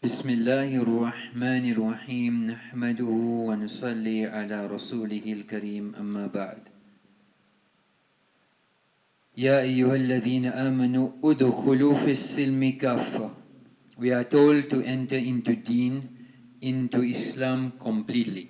بسم الله الرحمن الرحيم نحمده ونصلي على رسوله الكريم أما بعد يا أيها الذين آمنوا ادخلوا في السلم كافة We are told to enter into deen, into Islam completely.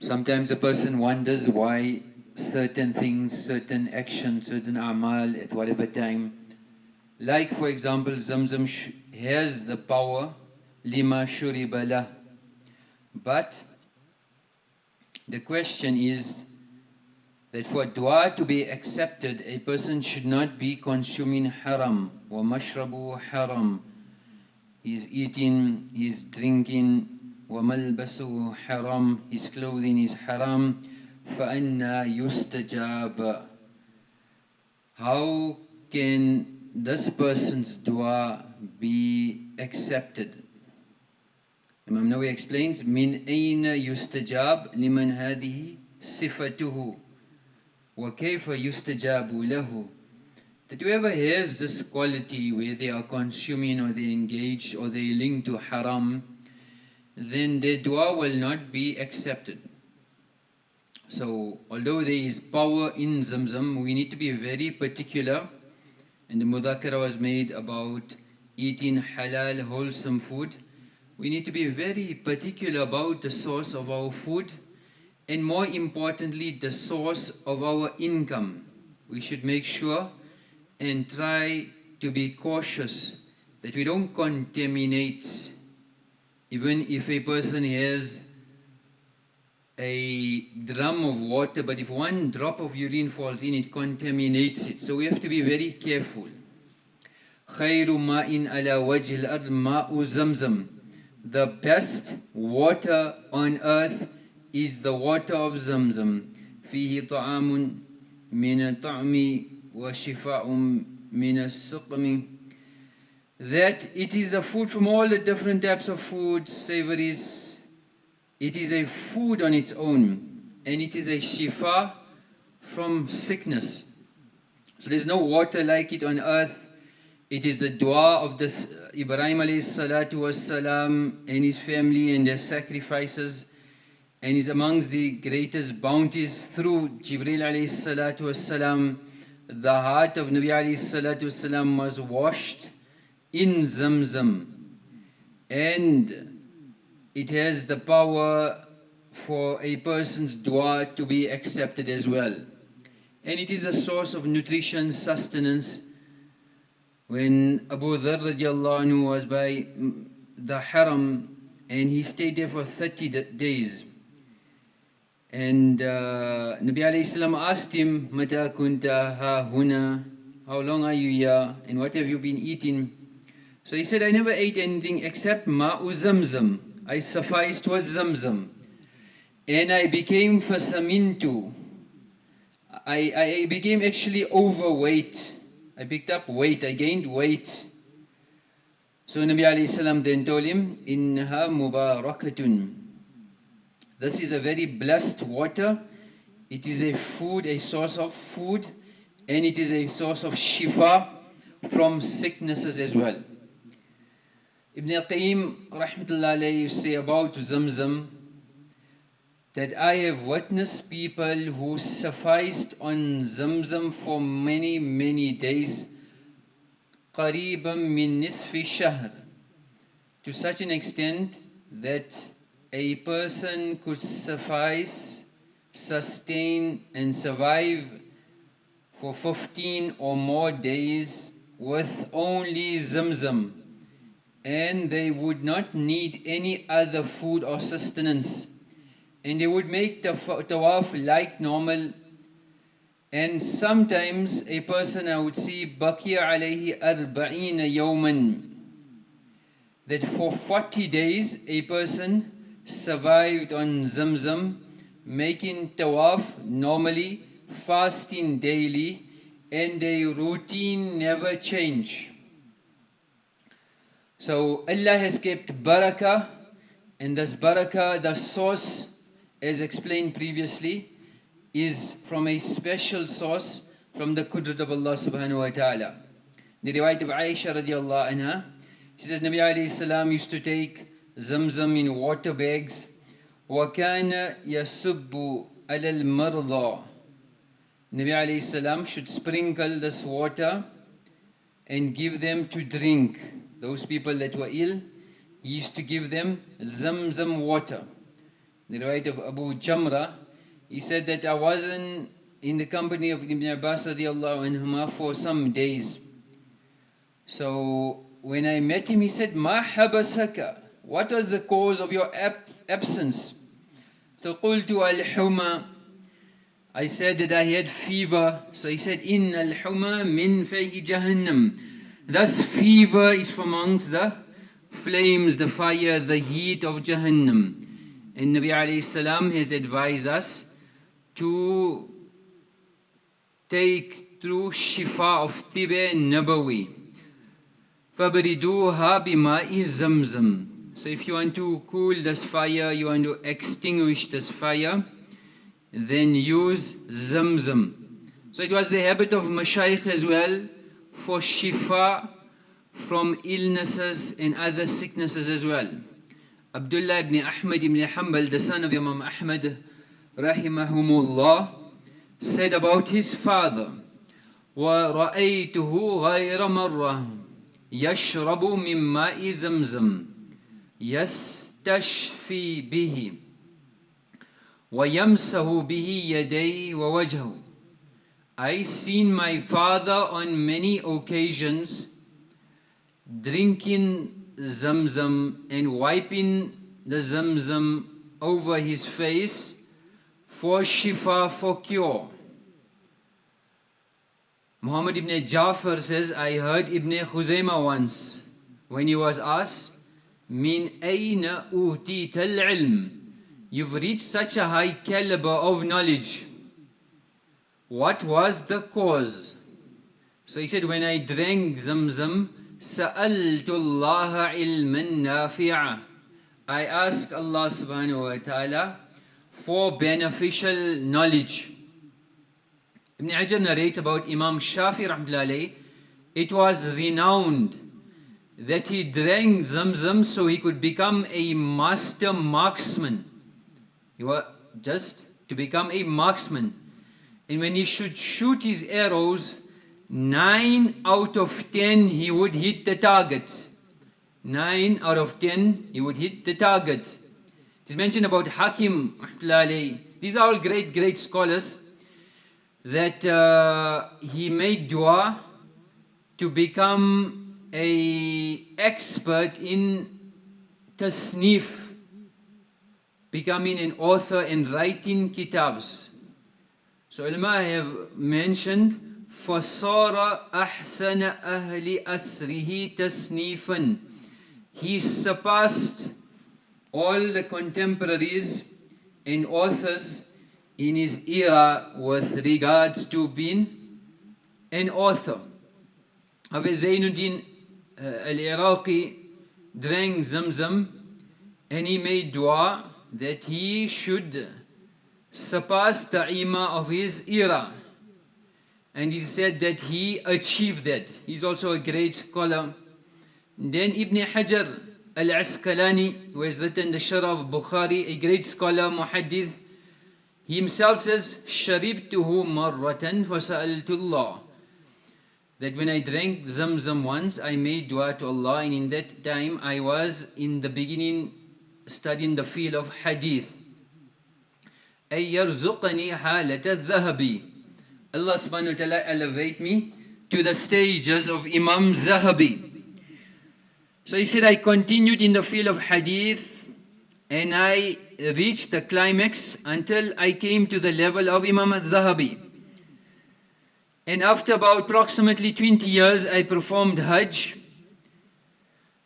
Sometimes a person wonders why certain things, certain actions, certain amal at whatever time. Like for example, Zamzam has the power lima shuribala. But the question is that for dua to be accepted, a person should not be consuming haram, wa mashrabu haram. He is eating, he is drinking, wa malbasu haram, his clothing is haram. فَأَنَّا يُسْتَجَابَ How can this person's dua be accepted? Imam Nawawi explains, min أين يستجاب لمن هذه صفته wa يستجاب له." That whoever has this quality where they are consuming or they engage or they link to haram, then their dua will not be accepted. So, although there is power in Zamzam, we need to be very particular. And the mudhakara was made about eating halal, wholesome food. We need to be very particular about the source of our food and more importantly, the source of our income. We should make sure and try to be cautious that we don't contaminate. Even if a person has a drum of water, but if one drop of urine falls in, it contaminates it. So we have to be very careful. خير ماء على وجه الأرض ماء زمزم the best water on earth is the water of Zamzam. فيه طعام من الطعم وشفاء من السقم that it is a food from all the different types of food, savories. It is a food on its own, and it is a shifa from sickness. So there's no water like it on earth. It is the dua of this Ibrahim alayhi salatu was salam and his family and their sacrifices and is amongst the greatest bounties through Jibril alayhi salatu was salam. The heart of Nabi alayhi salatu was salam was washed in Zamzam and it has the power for a person's dua to be accepted as well. And it is a source of nutrition, sustenance, when Abu Dharr anhu was by the Haram and he stayed there for 30 days. And uh, Nabi alayhi salam asked him, Mata kunta ha huna, how long are you here and what have you been eating? So he said, I never ate anything except ma'u zamzam. I sufficed with zamzam. And I became fasamintu. I, I became actually overweight. I picked up weight, I gained weight. So Nabi alayhi salam then told him, Innaha mubarakatun. This is a very blessed water. It is a food, a source of food, and it is a source of shifa from sicknesses as well. Ibn Al-Qayyim, rahmatullah alayhi say about Zamzam that I have witnessed people who sufficed on Zamzam for many, many days, قريبا من نصف الشهر, to such an extent that a person could suffice, sustain and survive for 15 or more days with only Zamzam and they would not need any other food or sustenance and they would make the tawaf like normal. And sometimes a person I would see baqiya alayhi arba'ina yawman. That for 40 days a person survived on Zamzam making tawaf normally fasting daily and a routine never change. So Allah has kept barakah and this barakah the source as explained previously, is from a special source from the Qudrat of Allah subhanahu wa ta'ala. The riwayat of Aisha radiallahu anha, She says Nabi alayhi salam used to take zamzam in water bags. وَكَانَ يَسُبُّ عَلَى الْمَرْضَى Nabi alayhi salam should sprinkle this water and give them to drink. Those people that were ill, he used to give them zamzam water. The right of Abu Jamra, he said that I wasn't in the company of Ibn Abbas radiallahu anhuma for some days. So when I met him, he said, Ma habasaka? What was the cause of your ab- absence? So qultu al-huma. I said that I had fever. So he said, In al-huma min fayhi jahannam. Thus fever is from amongst the flames, the fire, the heat of Jahannam. And Nabi alayhi salam has advised us to take through shifa of tibe nabawi. فَبْرِدُوهَا بِمَاءِ زَمْزَمْ So if you want to cool this fire, you want to extinguish this fire, then use zamzam. So it was the habit of mashayikh as well for shifa from illnesses and other sicknesses as well. Abdullah ibn Ahmad ibn Hanbal, the son of Imam Ahmad, rahimahumullah, said about his father, وَرَأَيْتُهُ غَيْرَ مَرَّةٍ يَشْرَبُ مِن مَاءِ زَمْزَمٍ يَسْتَشْفِي بِهِ وَيَمْسَهُ بِهِ يَدَيْهِ وَوَجْهَهُ I seen my father on many occasions drinking zamzam and wiping the zamzam over his face for shifa, for cure. Muhammad ibn Jafar says, I heard Ibn Khuzaymah once when he was asked, Min ayna utita al-ilm? You've reached such a high caliber of knowledge. What was the cause? So he said, when I drank zamzam, سألت الله علما نافعا I ask Allah subhanahu wa ta'ala for beneficial knowledge. Ibn Hajar narrates about Imam Shafi rahmatullahi it was renowned that he drank zamzam so he could become a master marksman. He was just to become a marksman. And when he should shoot his arrows, nine out of ten he would hit the target. Nine out of ten he would hit the target. It is mentioned about Hakim, these are all great, great scholars, that uh, he made dua to become a expert in tasnif, becoming an author and writing kitabs. So ulama have mentioned فَصَارَ أَحْسَنَ أَهْلِ أَسْرِهِ تَسْنِيفًا He surpassed all the contemporaries and authors in his era with regards to being an author. Hafiz Zainuddin uh, al-Iraqi drank Zamzam and he made dua that he should surpass the imam of his era. and he said that he achieved that. He's also a great scholar. Then Ibn Hajar al-Asqalani, who has written the Sharh of Bukhari, a great scholar, muhaddith, he himself says, "Sharibtuhu مَرَّةً فَسَأَلْتُ اللَّهِ That when I drank Zamzam once, I made dua to Allah, and in that time I was in the beginning studying the field of hadith. أَيْ يَرْزُقَنِي حَالَةَ الذَّهَبِ Allah subhanahu wa ta'ala elevate me to the stages of Imam Zahabi. So he said, I continued in the field of hadith and I reached the climax until I came to the level of Imam Zahabi. And after about approximately 20 years, I performed Hajj.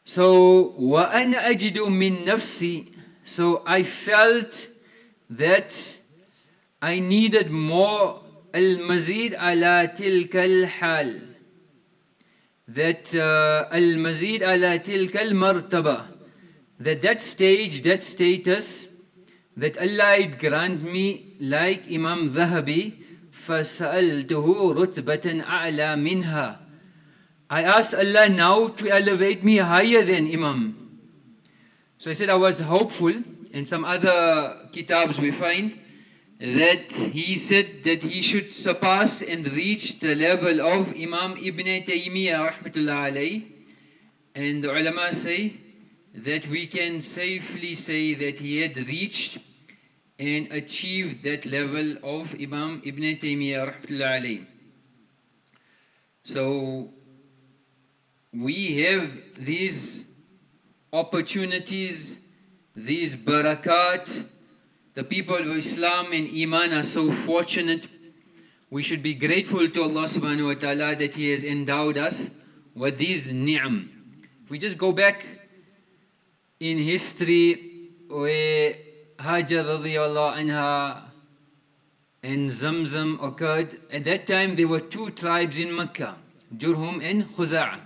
So, وَأَنَا أَجِدُ مِن نَفْسِي So I felt that I needed more المزيد على تلك الحال that uh, المزيد على تلك المرتبة that that stage that status that Allah would grant me like Imam Dhahabi فسألته رتبة أعلى منها I asked Allah now to elevate me higher than Imam. So I said I was hopeful. In some other kitabs we find that he said that he should surpass and reach the level of Imam Ibn Taymiyyah rahmatullah alayh. And the ulama say that we can safely say that he had reached and achieved that level of Imam Ibn Taymiyyah rahmatullah alayh. So we have these opportunities, these barakat. The people of Islam and Iman are so fortunate. We should be grateful to Allah subhanahu wa ta'ala that He has endowed us with these ni'am. If we just go back in history where Hajar radiallahu anha and Zamzam occurred, at that time there were two tribes in Mecca, Jurhum and Khuza'ah.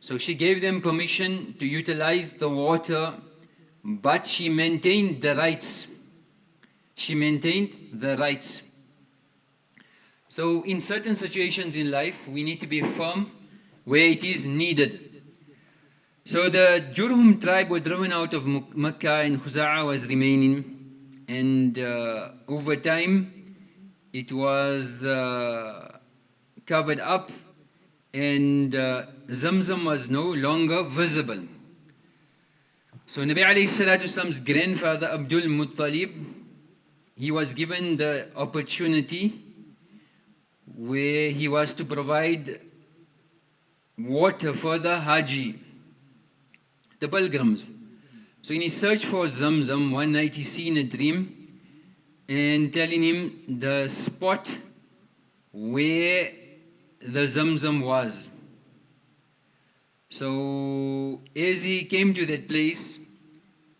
So she gave them permission to utilize the water, but she maintained the rights. She maintained the rights. So in certain situations in life, we need to be firm where it is needed. So the Jurhum tribe were driven out of Mecca and Khuza'a was remaining. And uh, over time, it was uh, covered up and uh, Zamzam was no longer visible. So Nabi alayhi salatu's grandfather Abdul Muttalib, he was given the opportunity where he was to provide water for the Haji, the pilgrims. So in his search for Zamzam, one night he seen a dream and telling him the spot where the Zamzam was. So as he came to that place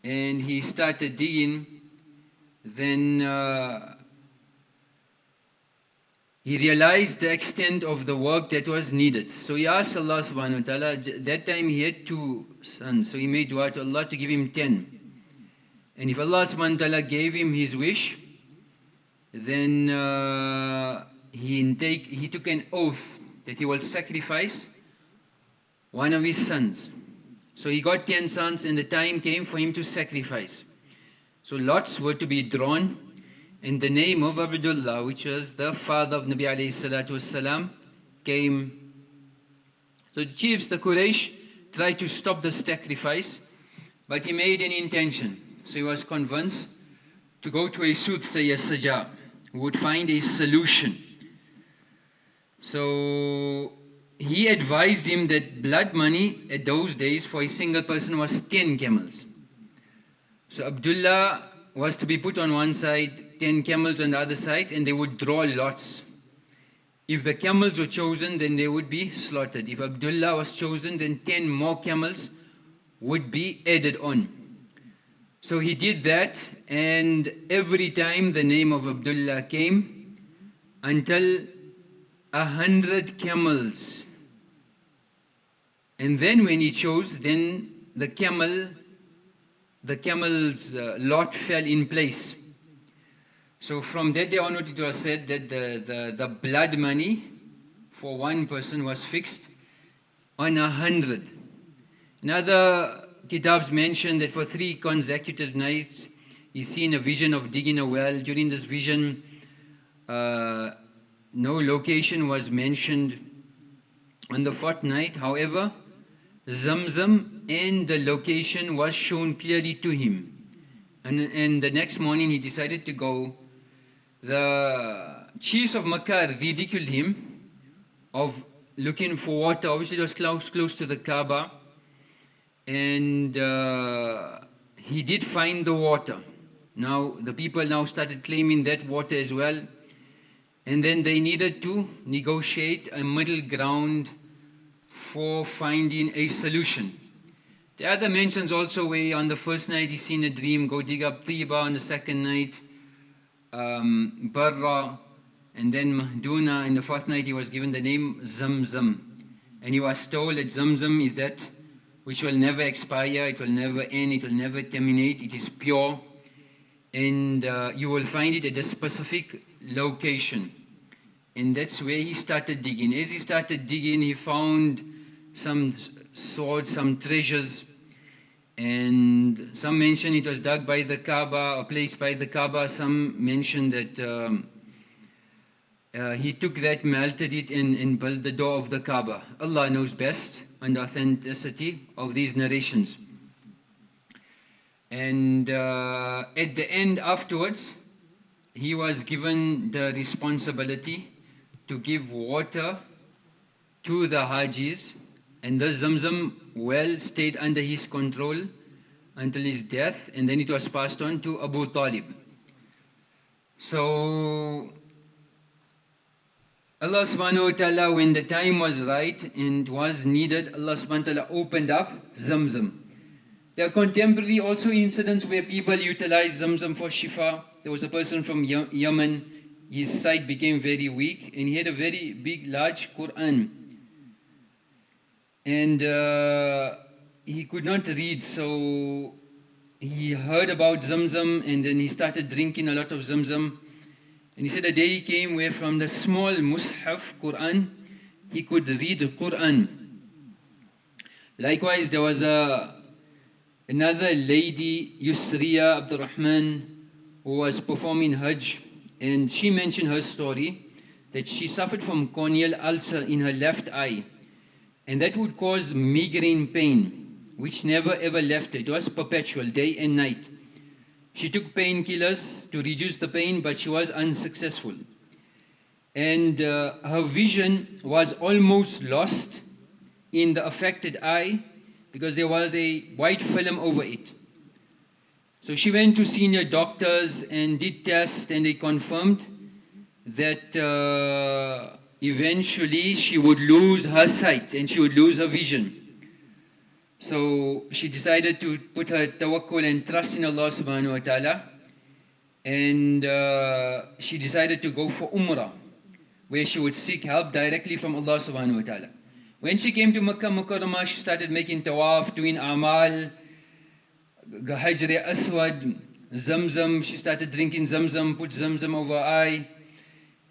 and he started digging, then uh, he realized the extent of the work that was needed. So he asked Allah subhanahu wa ta'ala, that time he had two sons, so he made dua to Allah to give him ten. And if Allah subhanahu wa ta'ala gave him his wish, then uh, he, take, he took an oath that he will sacrifice one of his sons. So he got ten sons and the time came for him to sacrifice. So lots were to be drawn and the name of Abdullah, which was the father of Nabi alayhi salatu wasalam, came. So the chiefs, the Quraysh, tried to stop the sacrifice, but he made an intention. So he was convinced to go to a soothsayer Sajjah, who would find a solution. So he advised him that blood money at those days for a single person was 10 camels. So Abdullah was to be put on one side, 10 camels on the other side, and they would draw lots. If the camels were chosen, then they would be slaughtered. If Abdullah was chosen, then 10 more camels would be added on. So he did that, and every time the name of Abdullah came, until a hundred camels. And then when he chose, then the camel, the camel's uh, lot fell in place. So from that day onward it was said that the, the, the blood money for one person was fixed on a hundred. Another kitabs mentioned that for three consecutive nights he seen a vision of digging a well. During this vision, uh, no location was mentioned on the fourth night. However, Zamzam and the location was shown clearly to him. And, and the next morning he decided to go. The chiefs of Makkah ridiculed him of looking for water. Obviously, it was close, close to the Kaaba. And uh, he did find the water. Now, the people now started claiming that water as well and then they needed to negotiate a middle ground for finding a solution. The other mentions also where on the first night he seen a dream, go dig up Tiba on the second night, um, Barra, and then Mahduna. In the fourth night he was given the name Zamzam. And he was told that Zamzam is that which will never expire, it will never end, it will never terminate, it is pure. And uh, you will find it at a specific location. And that's where he started digging. As he started digging, he found some swords, some treasures. And some mention it was dug by the Kaaba, or placed by the Kaaba. Some mention that um, uh, he took that, melted it, and, and built the door of the Kaaba. Allah knows best on the authenticity of these narrations. And uh, at the end, afterwards, he was given the responsibility to give water to the Hajis, and the Zamzam well stayed under his control until his death, and then it was passed on to Abu Talib. So Allah subhanahu wa ta'ala, when the time was right and was needed, Allah subhanahu wa ta'ala opened up Zamzam. There are contemporary also incidents where people utilize Zamzam for shifa. There was a person from Yemen, his sight became very weak and he had a very big, large Quran. And uh, he could not read, so he heard about Zamzam and then he started drinking a lot of Zamzam. And he said a day he came where from the small Mus'haf Quran, he could read the Quran. Likewise, there was a, another lady, Yusriya Abdul Rahman, who was performing Hajj, and she mentioned her story that she suffered from corneal ulcer in her left eye, and that would cause migraine pain, which never ever left. It was perpetual, day and night. She took painkillers to reduce the pain, but she was unsuccessful. And uh, her vision was almost lost in the affected eye because there was a white film over it. So she went to senior doctors and did tests, and they confirmed that uh, eventually she would lose her sight and she would lose her vision. So she decided to put her tawakkul and trust in Allah subhanahu wa ta'ala. And uh, she decided to go for Umrah, where she would seek help directly from Allah subhanahu wa ta'ala. When she came to Makkah Mukarramah, she started making tawaf, doing amal, Hajr Aswad, Zamzam. She started drinking Zamzam, put Zamzam over her eye.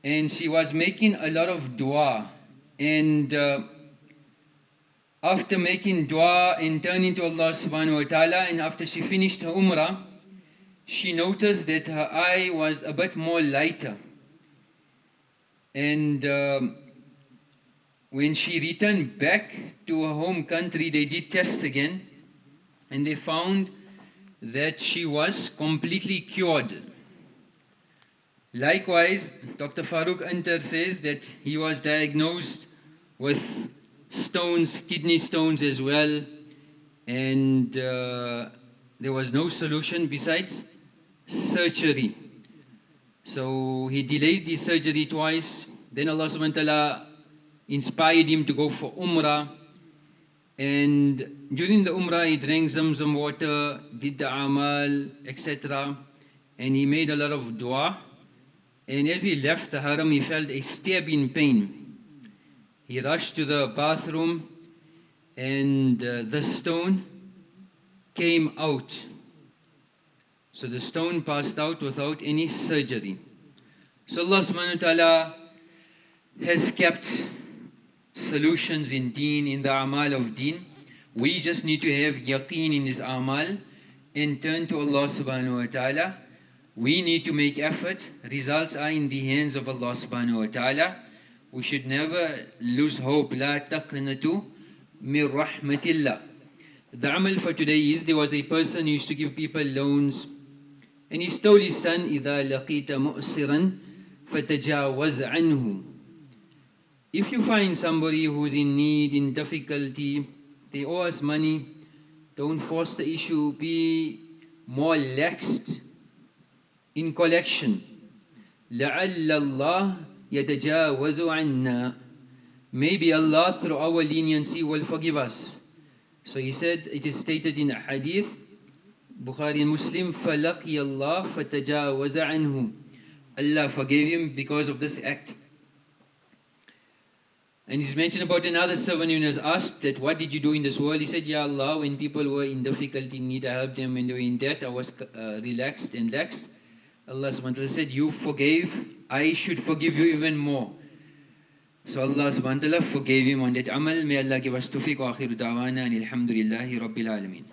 And she was making a lot of dua. And uh, after making dua and turning to Allah subhanahu wa ta'ala and after she finished her umrah, she noticed that her eye was a bit more lighter. And um, when she returned back to her home country, they did tests again and they found that she was completely cured. Likewise, Dr. Farooq Antar says that he was diagnosed with stones, kidney stones as well, and uh, there was no solution besides surgery. So he delayed the surgery twice. Then Allah subhanahu wa ta'ala inspired him to go for Umrah. And during the Umrah, he drank Zamzam water, did the Amal, etc. And he made a lot of dua. And as he left the Haram, he felt a stabbing pain. He rushed to the bathroom and uh, the stone came out. So the stone passed out without any surgery. So Allah subhanahu wa ta'ala has kept solutions in deen, in the amal of deen. We just need to have yaqeen in this amal and turn to Allah subhanahu wa ta'ala We need to make effort. Results are in the hands of Allah subhanahu wa ta'ala we should never lose hope لا تقنطوا من رحمة الله the amal for today is there was a person who used to give people loans and he told his son إذا لقيت مؤسرا فتجاوز عنه if you find somebody who's in need, in difficulty, they owe us money, don't force the issue, be more laxed in collection. لعل الله يتجاوز عنا maybe Allah through our leniency will forgive us so he said it is stated in a hadith Bukhari and Muslim فلقي الله فتجاوز عنه Allah forgave him because of this act and he's mentioned about another servant who was asked that what did you do in this world? He said, Ya Allah, when people were in difficulty, need, I helped them. When they were in debt, I was uh, relaxed and lax. Allah subhanahu wa ta'ala said, you forgave, I should forgive you even more. So Allah subhanahu wa ta'ala forgave him on that amal. May Allah give us tawfiq wa akhiru da'wana and alhamdulillahi rabbil alameen.